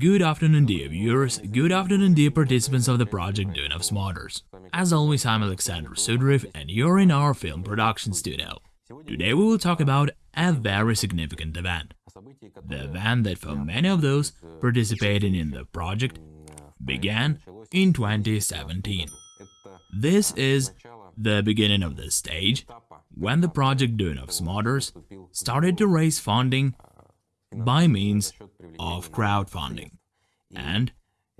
Good afternoon dear viewers, good afternoon dear participants of the project Duyunov Motors. As always I'm Alexander Sudriv and you're in our film production studio. Today we will talk about a very significant event. The event that for many of those participating in the project began in 2017. This is the beginning of the stage when the project Duyunov Motors started to raise funding by means of crowdfunding. And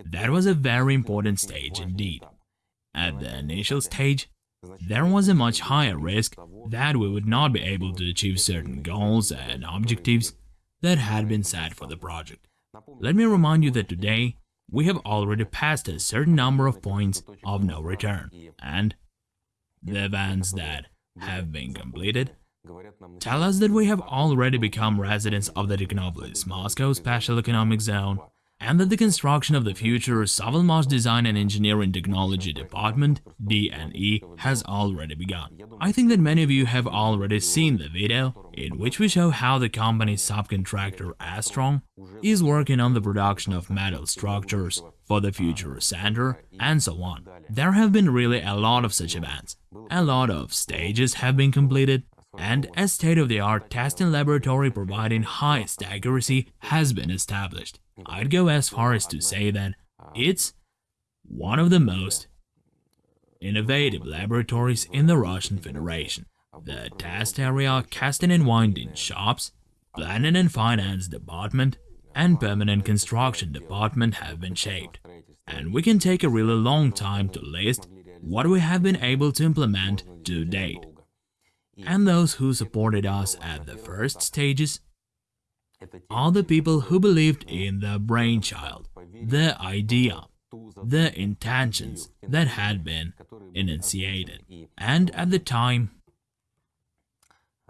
that was a very important stage indeed. At the initial stage, there was a much higher risk that we would not be able to achieve certain goals and objectives that had been set for the project. Let me remind you that today we have already passed a certain number of points of no return, and the events that have been completed tell us that we have already become residents of the Technopolis Moscow Special Economic Zone and that the construction of the future Sovelmash Design and Engineering Technology Department DNE has already begun. I think that many of you have already seen the video in which we show how the company's subcontractor Astron is working on the production of metal structures for the future center and so on. There have been really a lot of such events. A lot of stages have been completed and a state-of-the-art testing laboratory providing highest accuracy has been established. I'd go as far as to say that it's one of the most innovative laboratories in the Russian Federation. The test area, casting and winding shops, planning and finance department, and permanent construction department have been shaped. And we can take a really long time to list what we have been able to implement to date. And those who supported us at the first stages are the people who believed in the brainchild, the idea, the intentions that had been enunciated. And at the time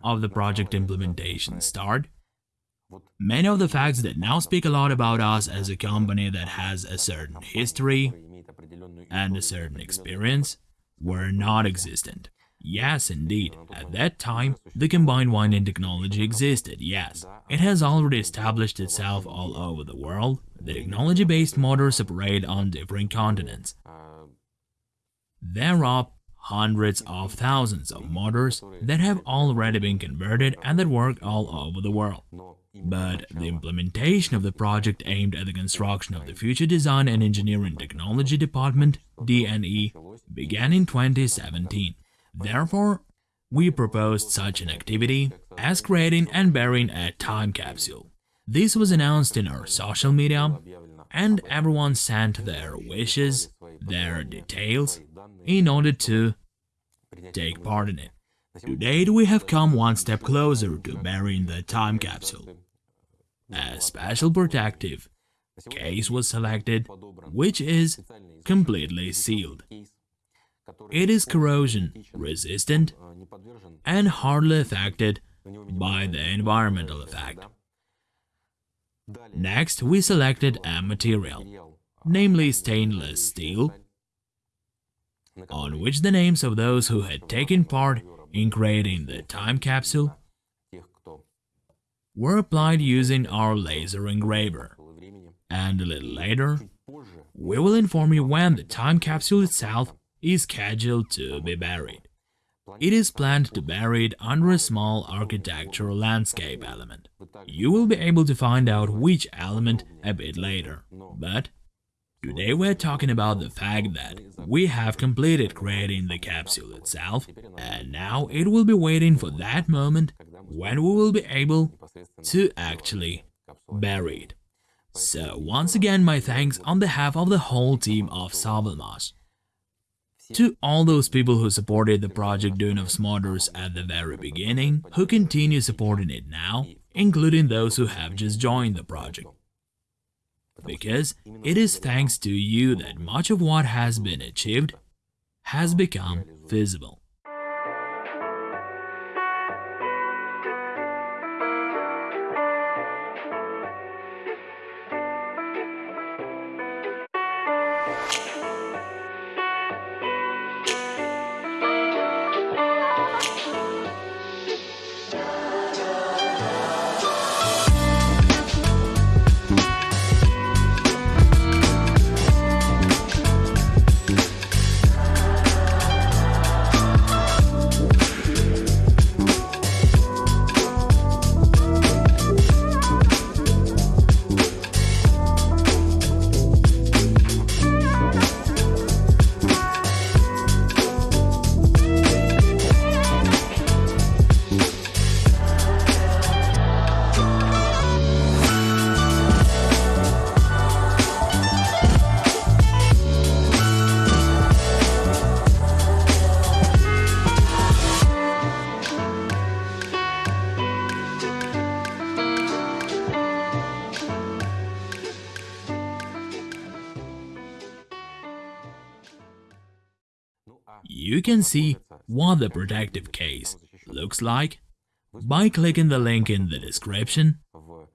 of the project implementation start, many of the facts that now speak a lot about us as a company that has a certain history and a certain experience were not existent. Yes, indeed. At that time, the combined winding technology existed, yes. It has already established itself all over the world. The technology-based motors operate on different continents. There are hundreds of thousands of motors that have already been converted and that work all over the world. But the implementation of the project aimed at the construction of the Future Design and Engineering Technology Department, DNE, began in 2017. Therefore, we proposed such an activity as creating and burying a time capsule. This was announced in our social media, and everyone sent their wishes, their details, in order to take part in it. To date, we have come one step closer to burying the time capsule. A special protective case was selected, which is completely sealed. It is corrosion resistant and hardly affected by the environmental effect. Next, we selected a material, namely stainless steel, on which the names of those who had taken part in creating the time capsule were applied using our laser engraver. And a little later, we will inform you when the time capsule itself is scheduled to be buried. It is planned to bury it under a small architectural landscape element. You will be able to find out which element a bit later, but today we're talking about the fact that we have completed creating the capsule itself, and now it will be waiting for that moment when we will be able to actually bury it. So once again my thanks on behalf of the whole team of Sovelmash. To all those people who supported the project Duyunov Motors at the very beginning, who continue supporting it now, including those who have just joined the project. Because it is thanks to you that much of what has been achieved has become feasible. You can see what the protective case looks like by clicking the link in the description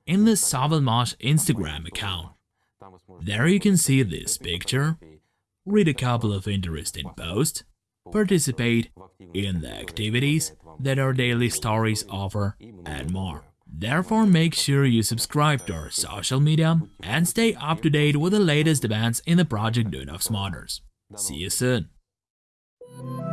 in the Sovelmash Instagram account. There you can see this picture, read a couple of interesting posts, participate in the activities that our daily stories offer, and more. Therefore, make sure you subscribe to our social media and stay up to date with the latest events in the project of Smarters. See you soon! Thank you.